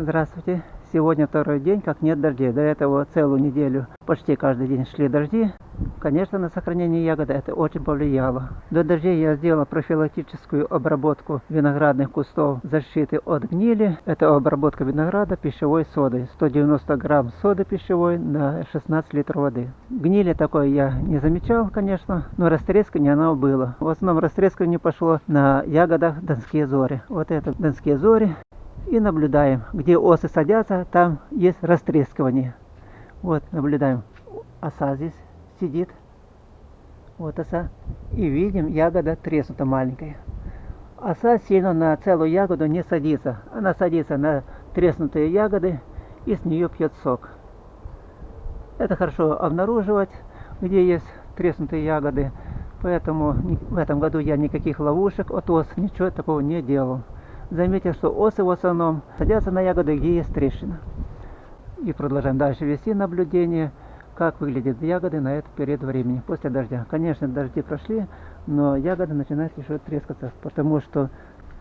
Здравствуйте! Сегодня второй день, как нет дождей. До этого целую неделю почти каждый день шли дожди. Конечно, на сохранение ягоды это очень повлияло. До дождей я сделала профилактическую обработку виноградных кустов защиты от гнили. Это обработка винограда пищевой содой. 190 грамм соды пищевой на 16 литров воды. Гнили такой я не замечал, конечно, но растрескивание оно было. В основном растрескивание пошло на ягодах донские зори. Вот это донские зори и наблюдаем. Где осы садятся, там есть растрескивание. Вот, наблюдаем. Оса здесь сидит. Вот оса. И видим, ягода треснута маленькая. Оса сильно на целую ягоду не садится. Она садится на треснутые ягоды и с нее пьет сок. Это хорошо обнаруживать, где есть треснутые ягоды. Поэтому в этом году я никаких ловушек от ос, ничего такого не делал заметил, что осы в основном садятся на ягоды, где есть трещина. И продолжаем дальше вести наблюдение, как выглядят ягоды на этот период времени, после дождя. Конечно, дожди прошли, но ягоды начинают еще трескаться, потому что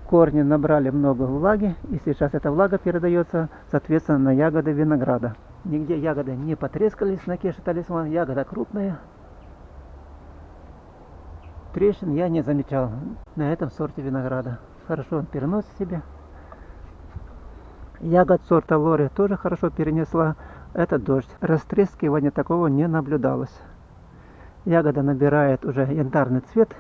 корни набрали много влаги, и сейчас эта влага передается, соответственно, на ягоды винограда. Нигде ягоды не потрескались на кеше талисман, ягода крупная. Трещин я не замечал на этом сорте винограда хорошо он переносит себе. Ягод сорта лори тоже хорошо перенесла этот дождь. Растрескивания такого не наблюдалось. Ягода набирает уже янтарный цвет.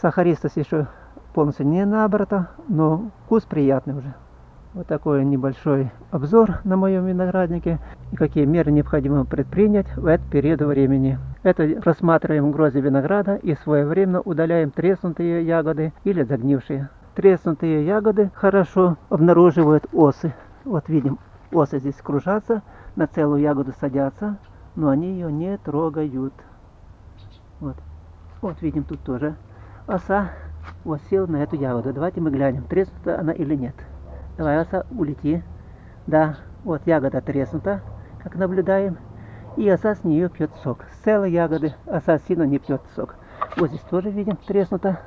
Сахаристость еще полностью не набрата, но вкус приятный уже. Вот такой небольшой обзор на моем винограднике и какие меры необходимо предпринять в этот период времени. Это рассматриваем грозди винограда и своевременно удаляем треснутые ягоды или загнившие. Треснутые ягоды хорошо обнаруживают осы. Вот видим, осы здесь кружатся, на целую ягоду садятся, но они ее не трогают. Вот, вот видим тут тоже оса вот сел на эту ягоду. Давайте мы глянем, треснута она или нет. Давай, улети. Да, вот ягода треснута, как наблюдаем. И оса с нее пьет сок. С целой ягоды оса сильно не пьет сок. Вот здесь тоже видим треснуто.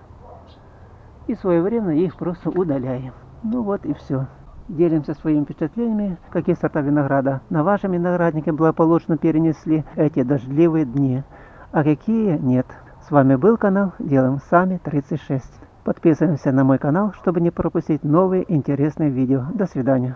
И своевременно их просто удаляем. Ну вот и все. Делимся своими впечатлениями, какие сорта винограда на вашем винограднике благополучно перенесли эти дождливые дни, а какие нет. С вами был канал Делаем Сами 36. Подписываемся на мой канал, чтобы не пропустить новые интересные видео. До свидания.